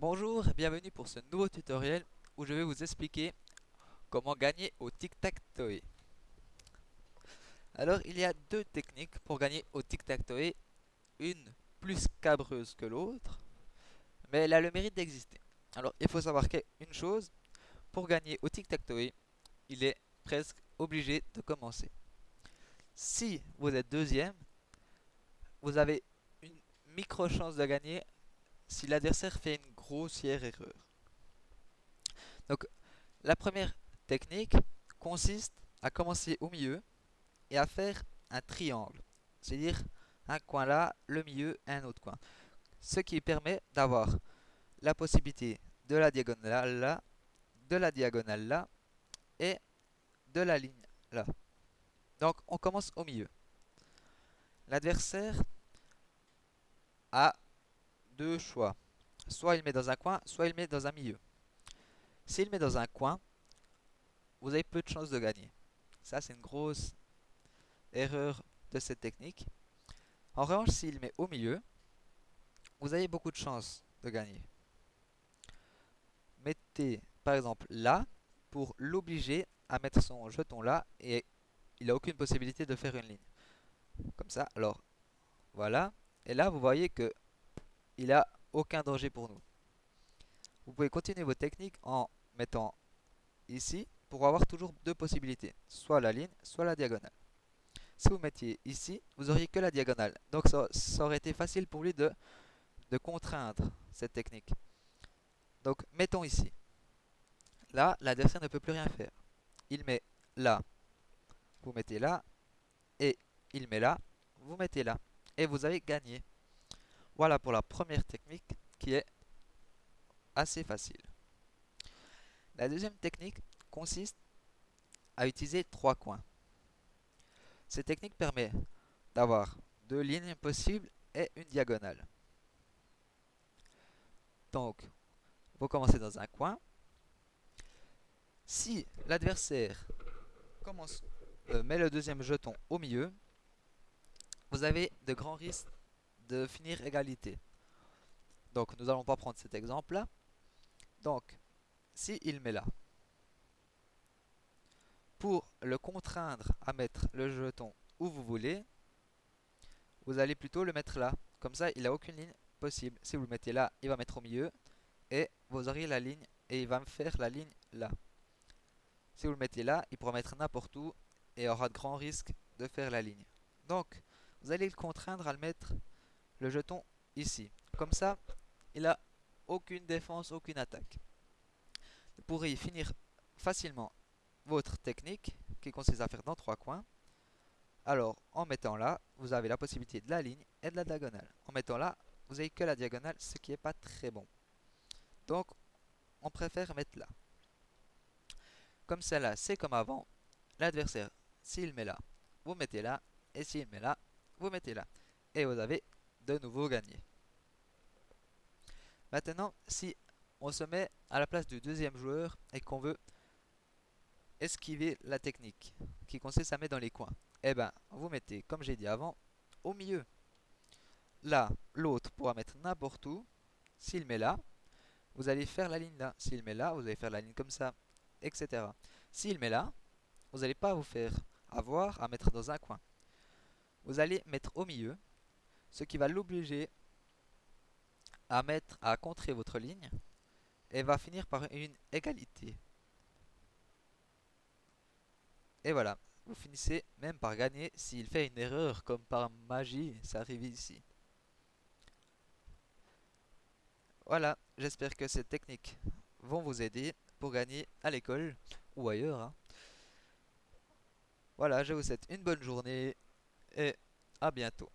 Bonjour et bienvenue pour ce nouveau tutoriel où je vais vous expliquer comment gagner au tic-tac-toe. Alors il y a deux techniques pour gagner au tic-tac-toe, une plus cabreuse que l'autre, mais elle a le mérite d'exister. Alors il faut savoir qu'une chose, pour gagner au tic-tac-toe, il est presque obligé de commencer. Si vous êtes deuxième, vous avez une micro chance de gagner si l'adversaire fait une grossière erreur. Donc, la première technique consiste à commencer au milieu et à faire un triangle. C'est-à-dire un coin là, le milieu et un autre coin. Ce qui permet d'avoir la possibilité de la diagonale là, de la diagonale là et de la ligne là. Donc on commence au milieu. L'adversaire a choix. Soit il met dans un coin, soit il met dans un milieu. S'il met dans un coin, vous avez peu de chances de gagner. Ça, c'est une grosse erreur de cette technique. En revanche, s'il met au milieu, vous avez beaucoup de chances de gagner. Mettez, par exemple, là, pour l'obliger à mettre son jeton là, et il n'a aucune possibilité de faire une ligne. Comme ça, alors, voilà. Et là, vous voyez que il a aucun danger pour nous. Vous pouvez continuer vos techniques en mettant ici pour avoir toujours deux possibilités, soit la ligne, soit la diagonale. Si vous mettiez ici, vous auriez que la diagonale. Donc ça, aurait été facile pour lui de, de contraindre cette technique. Donc mettons ici. Là, l'adversaire ne peut plus rien faire. Il met là, vous mettez là, et il met là, vous mettez là. Et vous avez gagné. Voilà pour la première technique qui est assez facile. La deuxième technique consiste à utiliser trois coins. Cette technique permet d'avoir deux lignes possibles et une diagonale. Donc, vous commencez dans un coin. Si l'adversaire euh, met le deuxième jeton au milieu, vous avez de grands risques de finir égalité. Donc nous allons pas prendre cet exemple là. Donc, si il met là, pour le contraindre à mettre le jeton où vous voulez, vous allez plutôt le mettre là. Comme ça, il n'a aucune ligne possible. Si vous le mettez là, il va mettre au milieu. Et vous auriez la ligne et il va me faire la ligne là. Si vous le mettez là, il pourra mettre n'importe où et aura de grands risques de faire la ligne. Donc, vous allez le contraindre à le mettre le jeton ici. Comme ça, il a aucune défense, aucune attaque. Vous pourrez finir facilement votre technique qui consiste à faire dans trois coins. Alors, en mettant là, vous avez la possibilité de la ligne et de la diagonale. En mettant là, vous n'avez que la diagonale, ce qui n'est pas très bon. Donc, on préfère mettre là. Comme celle-là, c'est comme avant. L'adversaire, s'il met là, vous mettez là. Et s'il met là, vous mettez là. Et vous avez de nouveau gagné. Maintenant, si on se met à la place du deuxième joueur et qu'on veut esquiver la technique qui consiste à mettre dans les coins, eh ben, vous mettez, comme j'ai dit avant, au milieu. Là, l'autre pourra mettre n'importe où. S'il met là, vous allez faire la ligne là. S'il met là, vous allez faire la ligne comme ça, etc. S'il met là, vous n'allez pas vous faire avoir à mettre dans un coin. Vous allez mettre au milieu ce qui va l'obliger à mettre à contrer votre ligne et va finir par une égalité. Et voilà, vous finissez même par gagner s'il fait une erreur comme par magie, ça arrive ici. Voilà, j'espère que ces techniques vont vous aider pour gagner à l'école ou ailleurs. Hein. Voilà, je vous souhaite une bonne journée et à bientôt.